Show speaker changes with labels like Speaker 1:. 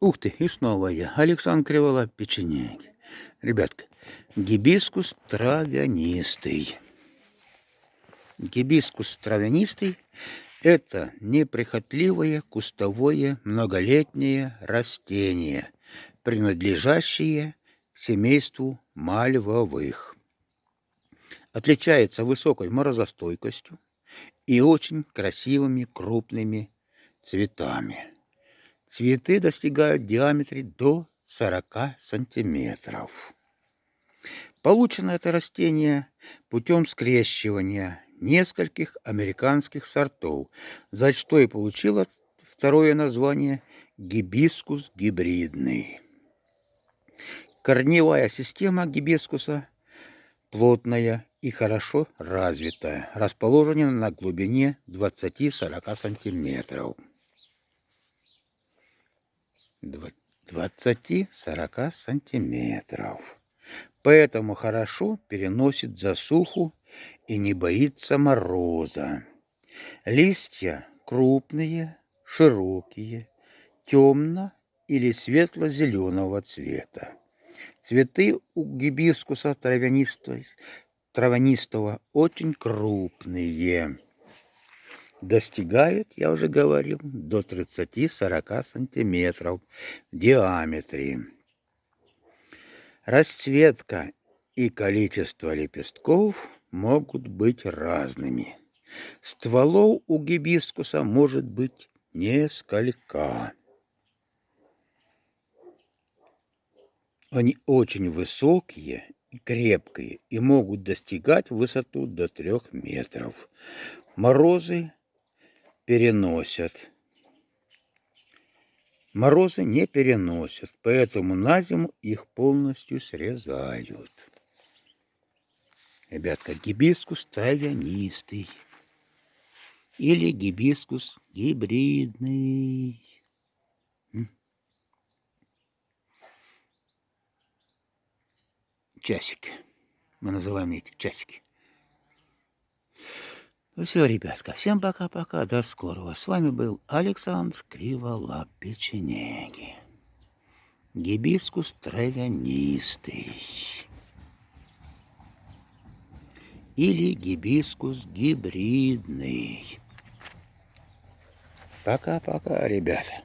Speaker 1: Ух ты, и снова я, Александр Кривола, печенеги. Ребятка, гибискус травянистый. Гибискус травянистый – это неприхотливое кустовое многолетнее растение, принадлежащее семейству мальвовых. Отличается высокой морозостойкостью и очень красивыми крупными цветами. Цветы достигают диаметре до 40 сантиметров. Получено это растение путем скрещивания нескольких американских сортов, за что и получило второе название гибискус гибридный. Корневая система гибискуса плотная и хорошо развитая, расположена на глубине 20-40 сантиметров. 20-40 сантиметров. Поэтому хорошо переносит засуху и не боится мороза. Листья крупные, широкие, темно- или светло-зеленого цвета. Цветы у гибискуса травянистого, травянистого очень крупные достигают, я уже говорил, до 30-40 сантиметров в диаметре. Расцветка и количество лепестков могут быть разными. Стволов у гибискуса может быть несколько. Они очень высокие и крепкие и могут достигать высоту до трех метров. Морозы переносят. Морозы не переносят, поэтому на зиму их полностью срезают. Ребятка, гибискус травянистый или гибискус гибридный. Часики. Мы называем эти часики. Ну все, ребятка, всем пока-пока, до скорого. С вами был Александр Криволап Печенеги. Гибискус травянистый. Или гибискус гибридный. Пока-пока, ребята.